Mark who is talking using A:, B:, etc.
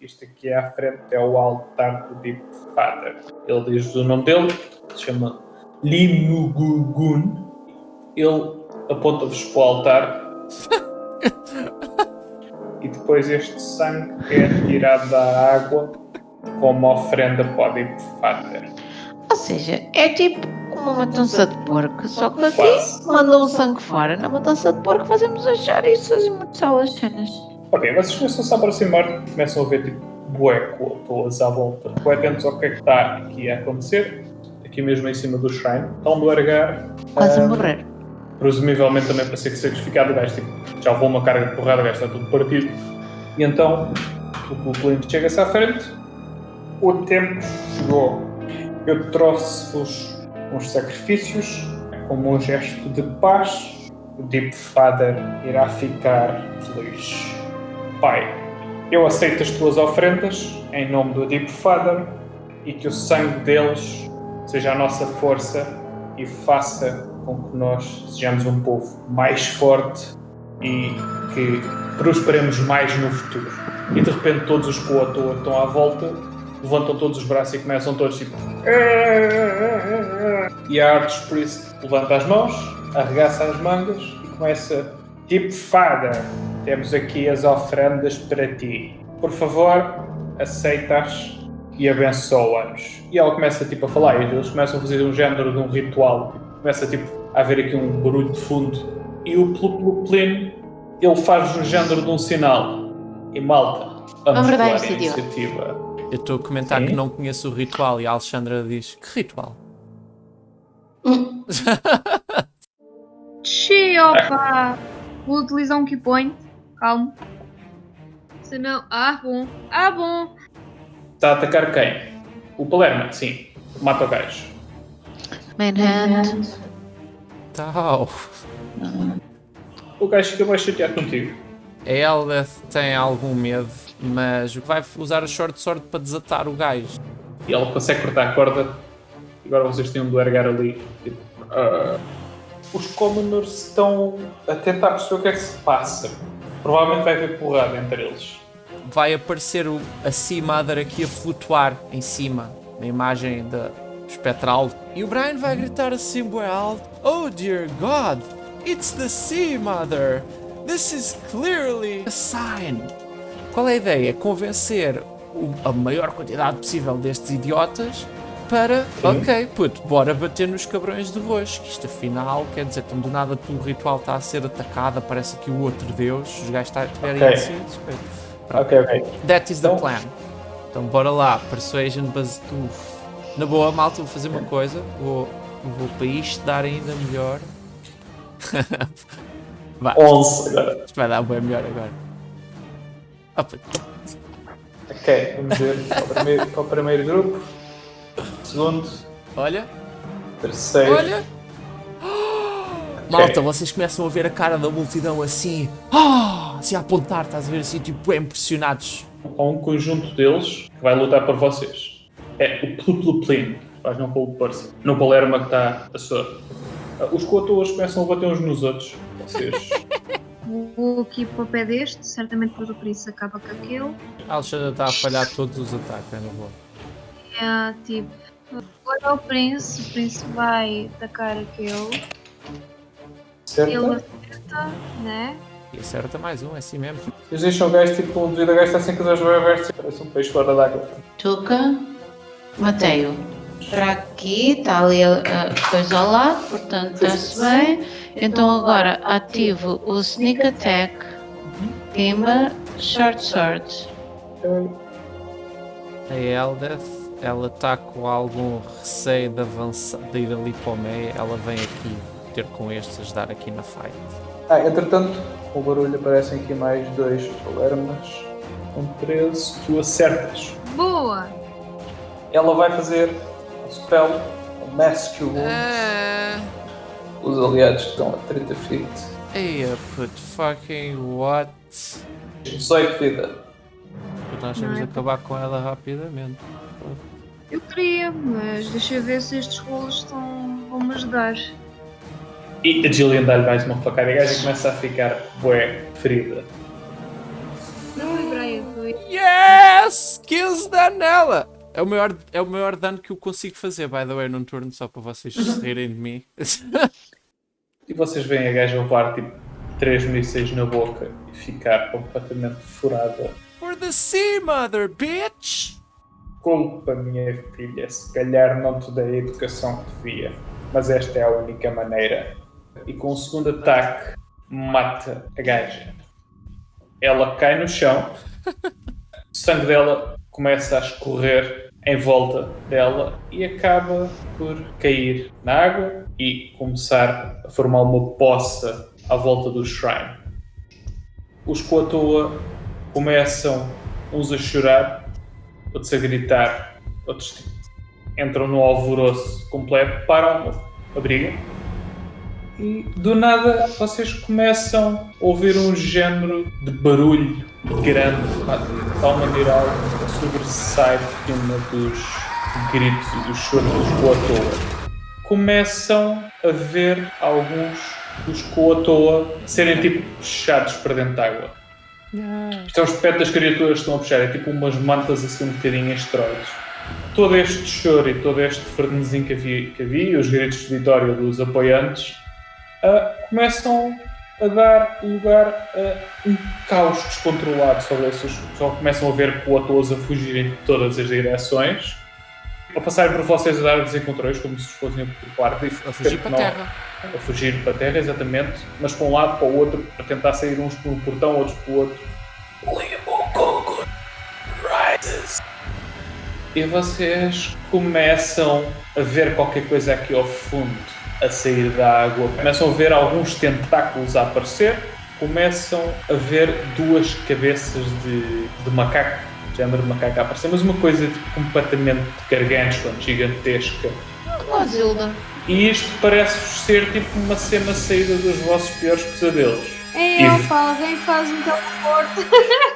A: Isto aqui à frente é o altar do Deep Father. Ele diz o nome dele, se chama Limugugun. Ele aponta-vos para o altar. e depois este sangue é tirado da água como oferenda para o Deep Father.
B: Ou seja, é tipo uma matança de porco, só que aqui mandam o sangue fora. Na matança de porco fazemos as isso, fazemos só as cenas.
A: Ok, vocês começam-se a aproximar, começam a ver tipo bué pessoas à volta, bué atentos ao que é que está aqui a acontecer, aqui mesmo em cima do shrine, estão a largar,
B: Quase a
A: ah,
B: morrer.
A: presumivelmente também para ser sacrificado, o gajo tipo, já levou uma carga de porrada, o gajo está tudo partido, e então o cliente chega-se à frente, o tempo chegou, eu trouxe-vos uns sacrifícios, como um gesto de paz, o Deep Father irá ficar feliz. Pai, eu aceito as tuas ofrendas em nome do Deep Father e que o sangue deles seja a nossa força e faça com que nós sejamos um povo mais forte e que prosperemos mais no futuro. E de repente todos os coator estão à volta levantam todos os braços e começam todos tipo. E a Arts Priest levanta as mãos, arregaça as mangas e começa. Tipo Father, temos aqui as ofrendas para ti. Por favor, aceita-as e abençoa-nos. E ela começa tipo a falar, e eles começam a fazer um género de um ritual. Começa tipo a haver aqui um barulho de fundo. E o Pluplin, ele faz um género de um sinal. E malta, vamos
B: Vamos dar
A: a iniciativa.
C: Eu estou a comentar
A: Sim.
C: que não conheço o ritual e a Alexandra diz: Que ritual?
D: Xi, opa! Vou utilizar um key point. Calma. Se não. Ah, bom. Ah, bom.
A: Está a atacar quem? O Palermo, sim. Mata o gajo.
B: Manhunt.
C: Tal.
A: O gajo fica mais chateado contigo.
C: A Eldeth tem algum medo, mas vai usar a short sword para desatar o gajo.
A: E ele consegue cortar a corda. Agora vocês têm um do ergar ali. Tipo, ah. Os Commoners estão a tentar perceber o que é que se passa. Provavelmente vai haver porrada entre eles.
C: Vai aparecer o, a Sea Mother aqui a flutuar em cima, na imagem da espectral. E o Brian vai gritar assim, bué alto: Oh dear God, it's the Sea Mother! This is clearly a sign! Qual é a ideia? Convencer a maior quantidade possível destes idiotas para,
A: Sim.
C: ok, puto, bora bater nos cabrões de roxo. que Isto afinal, quer dizer, tão do nada o ritual está a ser atacado, aparece aqui o outro deus, os gajos tá- estiverem
A: Ok.
C: indecisos.
A: Ok, ok.
C: That is the
A: Então-
C: plan. Então bora lá, Persuasion. Uf. Na boa, malta, vou fazer uma coisa. Vou, vou para isto dar ainda melhor. Vai,
A: 11 agora.
C: isto vai dar bem melhor agora. Puto.
A: Ok, vamos ver para o primeiro, para o primeiro grupo. Segundo,
C: Olha,
A: terceiro.
C: olha! Malta, vocês começam a ver a cara da multidão assim, ah, assim a apontar, estás a ver assim, tipo, bem impressionados.
A: Há um conjunto deles que vai lutar por vocês. É o Plupluplin, faz não com o Percy. No Palerma que está a sua. Os coatoas começam a bater uns nos outros. Vocês.
D: Vou aqui para o pé deste. Certamente depois o príncipe acaba com aquele.
C: A Alexandra está a falhar todos os ataques, é na boa.
D: É tipo. Agora o príncipe. O príncipe vai atacar aquele. Ele
A: Certo?
D: acerta, né?
C: E acerta mais um, é assim mesmo.
A: Eles deixam o gajo tipo, devido a gajo está sem com os abertos, parece um peixe fora d'água.
B: Tuca. Matei-o. Para aqui, está ali a, a coisa ao lado, portanto está-se bem. Então agora ativo o Sneak Attack, Timber, Short Sword.
C: A Eldeth, ela está com algum receio de avançar, de ir ali para o meio, ela vem aqui ter com estes, ajudar aqui na fight.
A: Ah, entretanto, com o barulho aparecem aqui mais dois Palermas. Com 13, tu acertas.
D: Boa!
A: Ela vai fazer o spell o Mask Wounds.
C: Ah,
A: Os aliados estão a 30 feet.
C: Eia, put fucking what?
A: 18 de vida.
C: Nós temos de
D: é?
C: acabar com ela rapidamente.
D: Eu queria, mas deixa eu ver se estes rolos estão... vão-me ajudar.
A: E a Jillian dá-lhe mais uma facada e a gaja começa a ficar bué ferida.
D: Ui, Brian, foi.
C: Yes! Yes! 15 dano nela! É o, maior, é o maior dano que eu consigo fazer, by the way, num turno, só para vocês se rirem de mim.
A: E vocês veem a gaja levar tipo 3 mísseis na boca e ficar completamente furada.
C: For the sea, mother, bitch!
A: Culpa, minha filha, se calhar não te dei a educação que devia, mas esta é a única maneira. E com o segundo ataque, mata a gaja. Ela cai no chão, o sangue dela começa a escorrer em volta dela e acaba por cair na água e começar a formar uma poça à volta do shrine. Os Koatoa começam uns a chorar, outros a gritar, outros entram no alvoroço completo, param a briga e do nada vocês começam a ouvir um género de barulho grande, de tal maneira que sobressai de cima dos gritos e dos choros dos Koatoa. Começam a ver alguns dos Koatoa serem tipo puxados para dentro da água. Isto é o aspecto das criaturas que estão a puxar, é tipo umas mantas assim um bocadinho esteroides. Todo este choro e todo este frenesim que havia, que havia os gritos de vitória dos apoiantes ah, começam a dar lugar a um caos descontrolado sobre esses. Só começam a ver coatoas a fugirem de todas as direções, a passarem por vocês a dar desencontrões, como se fossem a popular.
C: A fugir para a terra.
A: A fugir para a terra, exatamente, mas para um lado, para o outro, a tentar sair uns por um portão, outros pelo outro. E vocês começam a ver qualquer coisa aqui ao fundo a sair da água. Começam a ver alguns tentáculos a aparecer, começam a ver duas cabeças de, de macaco, género de macaco a aparecer, mas uma coisa tipo, completamente gargantuan, gigantesca.
B: Godzilla.
A: E isto parece-vos ser tipo uma cena saída dos vossos piores pesadelos.
D: Ei,
A: E-
D: opa, alguém faz um teleporte.